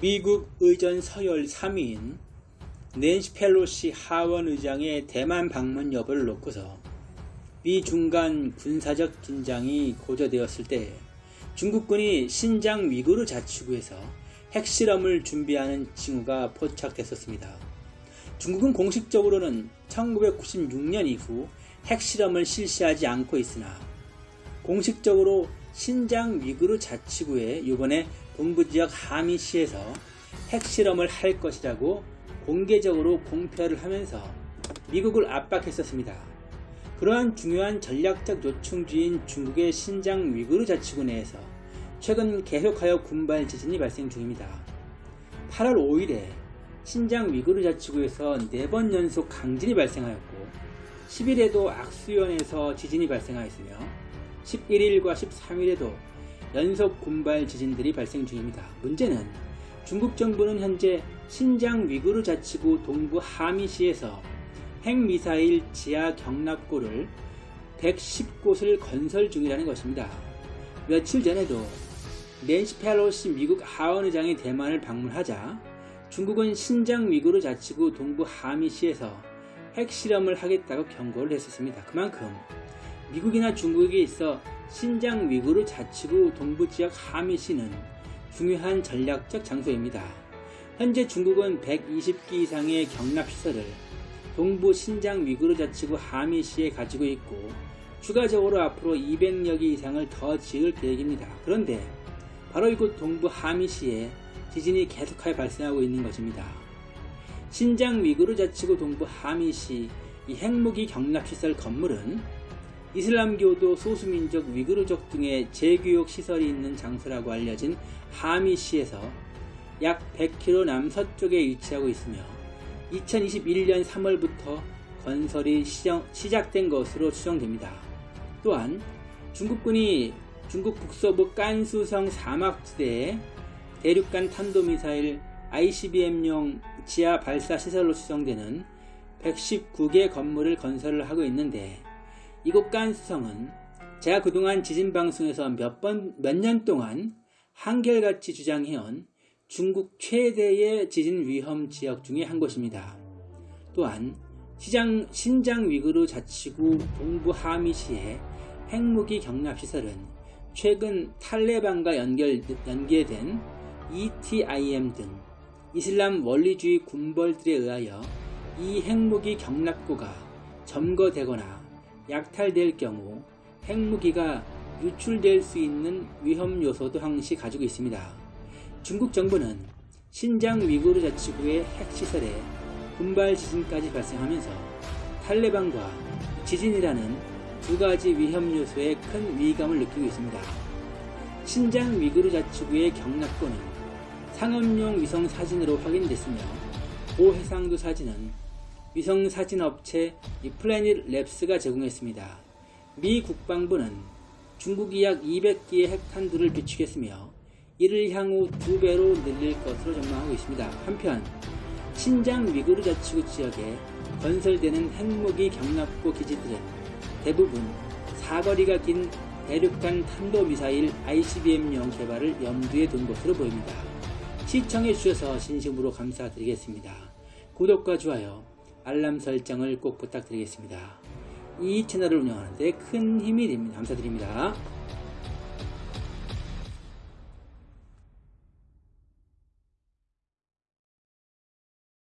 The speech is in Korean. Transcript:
미국 의전 서열 3위인 낸시 펠로시 하원 의장의 대만 방문 여부를 놓고서 미 중간 군사적 긴장이 고조되었을 때 중국군이 신장 위구르 자치구에서 핵실험을 준비하는 징후가 포착됐었습니다. 중국은 공식적으로는 1996년 이후 핵실험을 실시하지 않고 있으나 공식적으로 신장 위구르 자치구에 이번에 동부지역 하미시에서 핵실험을 할 것이라고 공개적으로 공표를 하면서 미국을 압박했었습니다. 그러한 중요한 전략적 요충지인 중국의 신장 위구르 자치구 내에서 최근 계속하여 군발 지진이 발생 중입니다. 8월 5일에 신장 위구르 자치구에서 4번 연속 강진이 발생하였고 10일에도 악수연에서 지진이 발생하였으며 11일과 13일에도 연속 군발 지진들이 발생 중입니다. 문제는 중국 정부는 현재 신장 위구르 자치구 동부 하미시에서 핵미사일 지하 경납고를 110곳을 건설 중이라는 것입니다. 며칠 전에도 낸시 펠로시 미국 하원의장이 대만을 방문하자 중국은 신장 위구르 자치구 동부 하미시에서 핵실험을 하겠다고 경고를 했었습니다. 그만큼 미국이나 중국에 있어 신장 위구르 자치구 동부 지역 하미시는 중요한 전략적 장소입니다. 현재 중국은 120기 이상의 경납시설을 동부 신장 위구르 자치구 하미시에 가지고 있고 추가적으로 앞으로 200여 기 이상을 더 지을 계획입니다. 그런데 바로 이곳 동부 하미시에 지진이 계속하여 발생하고 있는 것입니다. 신장 위구르 자치구 동부 하미시 이 핵무기 경납시설 건물은 이슬람교도 소수민족 위구르족 등의 재교육 시설이 있는 장소라고 알려진 하미시에서 약 100km 남서쪽에 위치하고 있으며 2021년 3월부터 건설이 시작된 것으로 추정됩니다. 또한 중국군이 중국 북서부 깐수성 사막지대에 대륙간 탄도미사일 ICBM용 지하 발사 시설로 추정되는 119개 건물을 건설을 하고 있는데 이곳 깐수성은 제가 그동안 지진 방송에서 몇 번, 몇 년 동안 한결같이 주장해온 중국 최대의 지진 위험 지역 중의 한 곳입니다. 또한 시장, 신장 위구르 자치구 동부 하미시의 핵무기 경납시설은 최근 탈레반과 연결, 연계된 ETIM 등 이슬람 원리주의 군벌들에 의하여 이 핵무기 경납고가 점거되거나 약탈될 경우 핵무기가 유출될 수 있는 위험 요소도 항시 가지고 있습니다. 중국 정부는 신장 위구르 자치구의 핵시설에 군발 지진까지 발생하면서 탈레반과 지진이라는 두 가지 위험 요소에 큰 위감을 느끼고 있습니다. 신장 위구르 자치구의 경락고는 상업용 위성 사진으로 확인됐으며 고해상도 사진은 위성사진 업체 플래닛 랩스가 제공했습니다. 미 국방부는 중국이 약 200기의 핵탄두를 비축했으며 이를 향후 두 배로 늘릴 것으로 전망하고 있습니다. 한편 신장 위구르 자치구 지역에 건설되는 핵무기 경납고 기지들은 대부분 사거리가 긴 대륙간 탄도미사일 ICBM용 개발을 염두에 둔 것으로 보입니다. 시청해 주셔서 진심으로 감사드리겠습니다. 구독과 좋아요 알람 설정을 꼭 부탁드리겠습니다. 이 채널을 운영하는데 큰 힘이 됩니다. 감사드립니다.